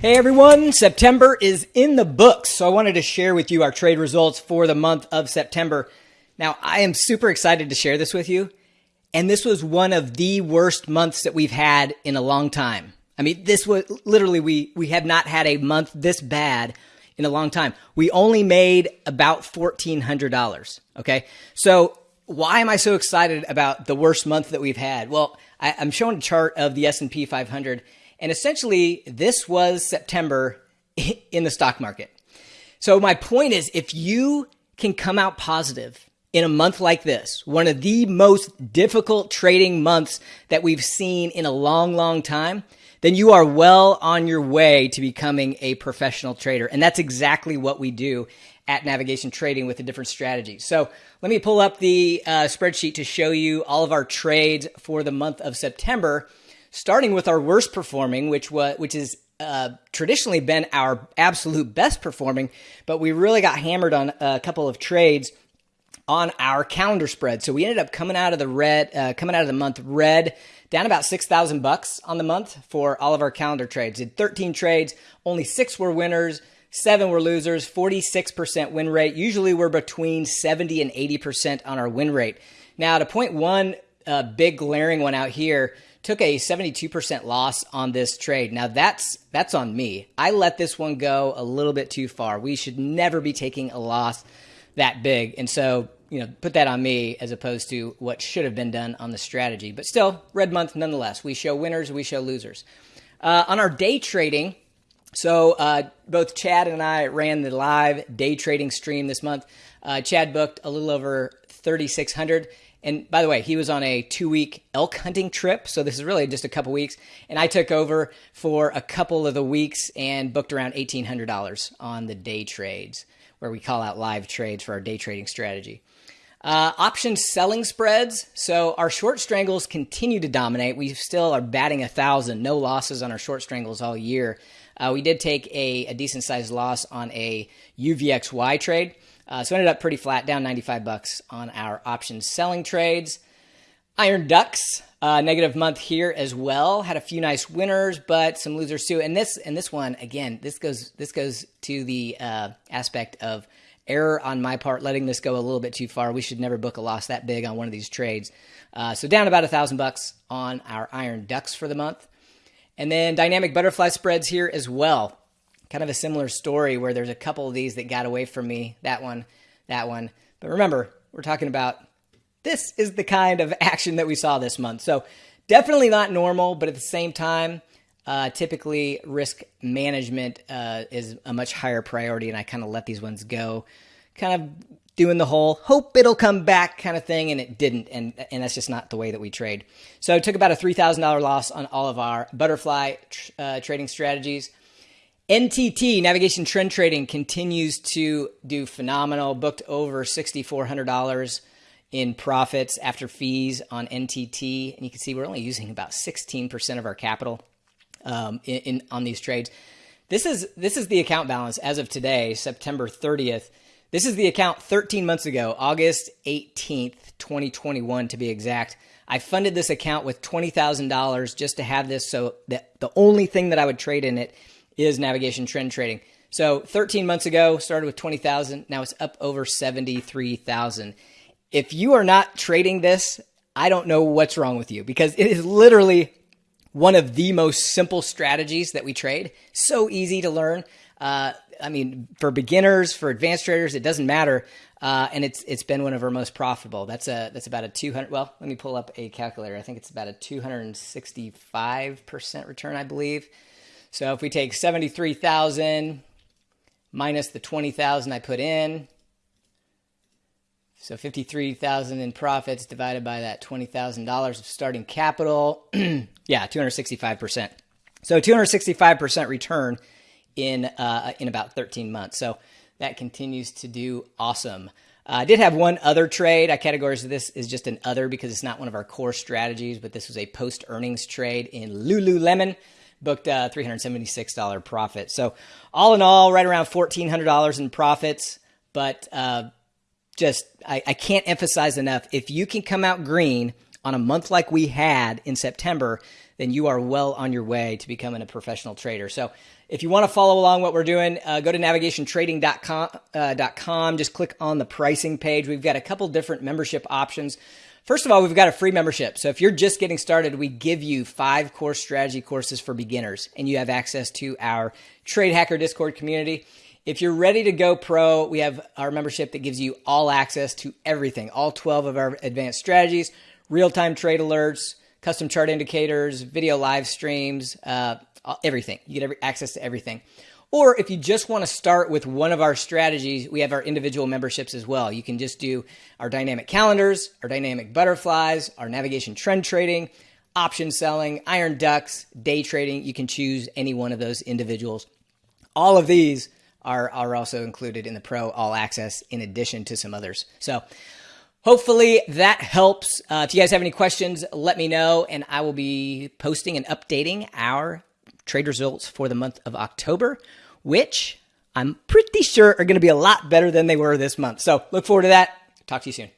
Hey everyone, September is in the books, so I wanted to share with you our trade results for the month of September. Now, I am super excited to share this with you, and this was one of the worst months that we've had in a long time. I mean, this was literally we we have not had a month this bad in a long time. We only made about $1400, okay? So, why am I so excited about the worst month that we've had? Well, I, am showing a chart of the S&P 500 and essentially, this was September in the stock market. So, my point is if you can come out positive in a month like this, one of the most difficult trading months that we've seen in a long, long time, then you are well on your way to becoming a professional trader. And that's exactly what we do at Navigation Trading with a different strategy. So let me pull up the uh, spreadsheet to show you all of our trades for the month of September starting with our worst performing, which was which is uh, traditionally been our absolute best performing, but we really got hammered on a couple of trades on our calendar spread. So we ended up coming out of the red, uh, coming out of the month red, down about six thousand bucks on the month for all of our calendar trades. Did thirteen trades, only six were winners. Seven were losers, 46% win rate. Usually we're between 70 and 80% on our win rate. Now, to point one uh, big glaring one out here, took a 72% loss on this trade. Now that's that's on me. I let this one go a little bit too far. We should never be taking a loss that big. And so, you know, put that on me as opposed to what should have been done on the strategy. But still, red month nonetheless. We show winners, we show losers. Uh, on our day trading, so uh, both Chad and I ran the live day trading stream this month. Uh, Chad booked a little over 3,600 and by the way, he was on a two week elk hunting trip. So this is really just a couple weeks. And I took over for a couple of the weeks and booked around $1,800 on the day trades, where we call out live trades for our day trading strategy. Uh, option selling spreads. So our short strangles continue to dominate. We still are batting a thousand, no losses on our short strangles all year. Uh, we did take a, a decent sized loss on a UVXY trade. Uh, so ended up pretty flat, down 95 bucks on our options selling trades. Iron Ducks, uh, negative month here as well. Had a few nice winners, but some losers too. And this and this one again, this goes this goes to the uh, aspect of error on my part, letting this go a little bit too far. We should never book a loss that big on one of these trades. Uh, so down about a thousand bucks on our Iron Ducks for the month, and then dynamic butterfly spreads here as well kind of a similar story where there's a couple of these that got away from me. That one, that one. But remember, we're talking about this is the kind of action that we saw this month. So definitely not normal, but at the same time, uh, typically risk management uh, is a much higher priority, and I kind of let these ones go, kind of doing the whole hope it'll come back kind of thing, and it didn't, and and that's just not the way that we trade. So I took about a three thousand dollar loss on all of our butterfly tr- uh, trading strategies. NTT, Navigation Trend Trading, continues to do phenomenal. Booked over $6,400 in profits after fees on NTT. And you can see we're only using about 16% of our capital um, in, in, on these trades. This is, this is the account balance as of today, September 30th. This is the account 13 months ago, August 18th, 2021 to be exact. I funded this account with $20,000 just to have this so that the only thing that I would trade in it is navigation trend trading. So 13 months ago, started with 20,000. Now it's up over 73,000. If you are not trading this, I don't know what's wrong with you because it is literally one of the most simple strategies that we trade. So easy to learn. Uh, I mean, for beginners, for advanced traders, it doesn't matter. Uh, and it's it's been one of our most profitable. That's a that's about a 200. Well, let me pull up a calculator. I think it's about a 265 percent return, I believe. So if we take 73,000 minus the 20,000 I put in, so 53,000 in profits divided by that $20,000 of starting capital, yeah, 265%. So 265% return in uh, in about 13 months. So that continues to do awesome. Uh, I did have one other trade. I categorize this as just an other because it's not one of our core strategies, but this was a post earnings trade in Lululemon booked a $376 profit. So all in all, right around $1,400 in profits. But uh, just, I, I can't emphasize enough. If you can come out green on a month like we had in September, then you are well on your way to becoming a professional trader. So if you want to follow along what we're doing, uh, go to navigationtrading.com, uh, .com, just click on the pricing page. We've got a couple different membership options. First of all, we've got a free membership. So if you're just getting started, we give you five course strategy courses for beginners, and you have access to our Trade Hacker Discord community. If you're ready to go pro, we have our membership that gives you all access to everything, all 12 of our advanced strategies, real time trade alerts, custom chart indicators, video live streams, uh, everything. You get every, access to everything. Or if you just want to start with one of our strategies, we have our individual memberships as well. You can just do our dynamic calendars, our dynamic butterflies, our navigation trend trading, option selling, iron ducks, day trading. You can choose any one of those individuals. All of these are, are also included in the Pro All Access in addition to some others. So hopefully that helps. Uh, if you guys have any questions, let me know, and I will be posting and updating our trade results for the month of October, which I'm pretty sure are going to be a lot better than they were this month. So look forward to that. Talk to you soon.